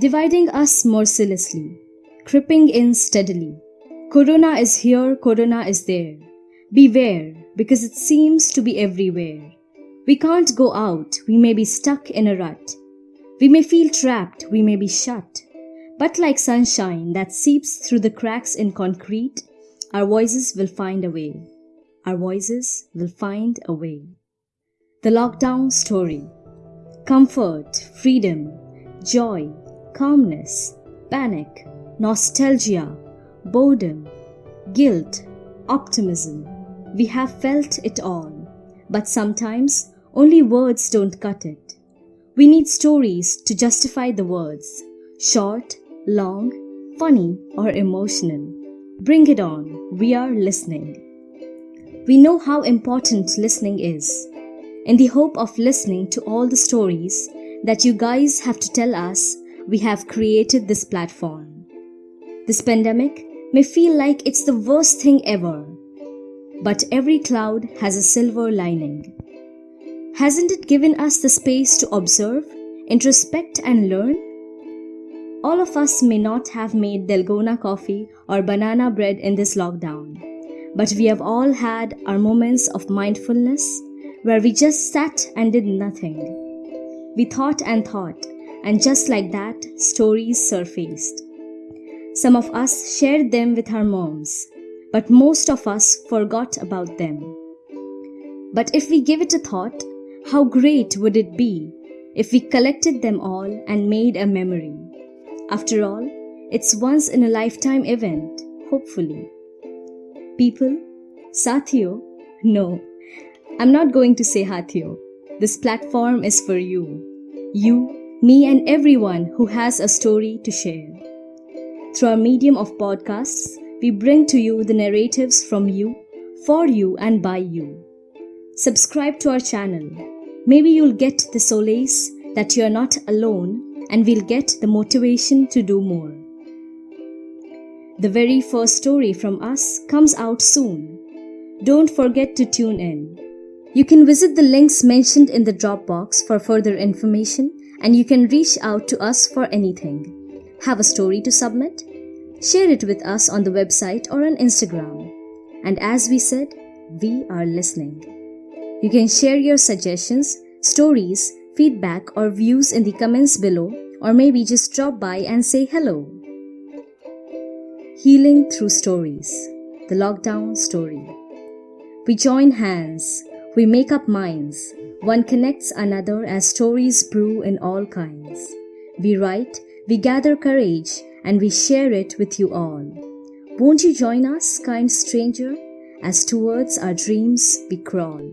dividing us mercilessly, creeping in steadily. Corona is here, Corona is there. Beware, because it seems to be everywhere. We can't go out, we may be stuck in a rut. We may feel trapped, we may be shut. But like sunshine that seeps through the cracks in concrete, our voices will find a way. Our voices will find a way. The lockdown story. Comfort, freedom, joy, calmness, panic, nostalgia, boredom, guilt, optimism. We have felt it all, but sometimes only words don't cut it. We need stories to justify the words short, long, funny, or emotional. Bring it on, we are listening. We know how important listening is. In the hope of listening to all the stories that you guys have to tell us, we have created this platform. This pandemic may feel like it's the worst thing ever, but every cloud has a silver lining. Hasn't it given us the space to observe, introspect, and learn? All of us may not have made Dalgona coffee or banana bread in this lockdown but we have all had our moments of mindfulness where we just sat and did nothing. We thought and thought, and just like that, stories surfaced. Some of us shared them with our moms, but most of us forgot about them. But if we give it a thought, how great would it be if we collected them all and made a memory? After all, it's once in a lifetime event, hopefully. People, Sathiyo? No, I'm not going to say Hathiyo. This platform is for you. You, me, and everyone who has a story to share. Through our medium of podcasts, we bring to you the narratives from you, for you, and by you. Subscribe to our channel. Maybe you'll get the solace that you're not alone, and we'll get the motivation to do more. The very first story from us comes out soon. Don't forget to tune in. You can visit the links mentioned in the Dropbox for further information and you can reach out to us for anything. Have a story to submit? Share it with us on the website or on Instagram. And as we said, we are listening. You can share your suggestions, stories, feedback, or views in the comments below, or maybe just drop by and say hello. Healing through stories. The lockdown story. We join hands, we make up minds. One connects another as stories brew in all kinds. We write, we gather courage, and we share it with you all. Won't you join us, kind stranger, as towards our dreams we crawl?